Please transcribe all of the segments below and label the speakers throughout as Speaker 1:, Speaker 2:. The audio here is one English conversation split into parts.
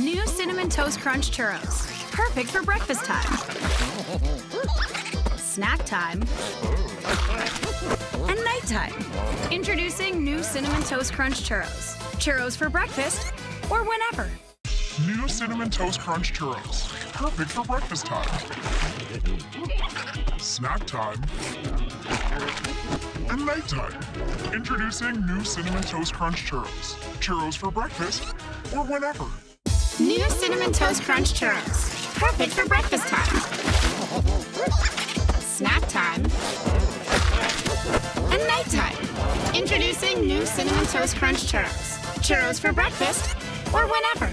Speaker 1: New Cinnamon Toast Crunch Churros. Perfect for breakfast time. Snack time. And nighttime. Introducing new Cinnamon Toast Crunch Churros. Churros for breakfast or whenever.
Speaker 2: New Cinnamon Toast Crunch Churros. Perfect for breakfast time. Snack time. And nighttime. Introducing new Cinnamon Toast Crunch Churros. Churros for breakfast or whenever.
Speaker 1: New Cinnamon Toast Crunch Churros. Perfect for breakfast time. Snack time. And nighttime. Introducing new Cinnamon Toast Crunch Churros. Churros for breakfast or whenever.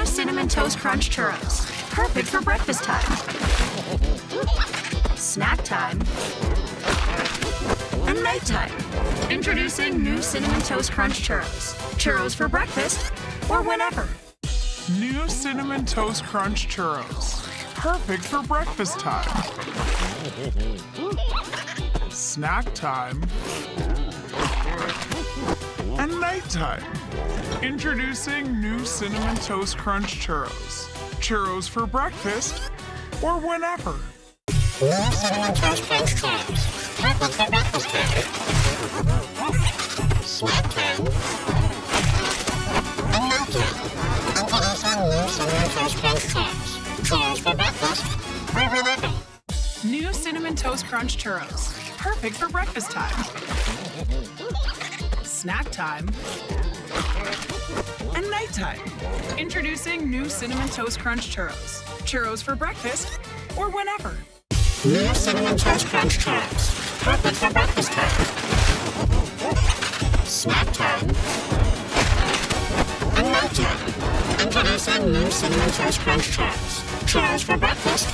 Speaker 1: New Cinnamon Toast Crunch Churros. Perfect for breakfast time. Snack time. And nighttime. Introducing new Cinnamon Toast Crunch Churros. Churros for breakfast or whenever. New Cinnamon Toast Crunch Churros. Perfect for breakfast time. Snack time. And nighttime. Introducing new Cinnamon Toast Crunch Churros. Churros for breakfast or whenever.
Speaker 2: New Cinnamon Toast Crunch Churros. Perfect for breakfast time. Snack time. And.
Speaker 3: Introducing new Cinnamon Toast Crunch Churros. Churros for breakfast or whenever.
Speaker 1: New Cinnamon Toast Crunch Churros. Perfect for breakfast time. Snack time. And nighttime. Introducing new Cinnamon Toast Crunch Churros. Churros for breakfast or whenever.
Speaker 3: New Cinnamon Toast Crunch Churros. Perfect for breakfast time. Snack time. And nighttime. Introducing new Cinnamon Toast Crunch Churros. Churros for breakfast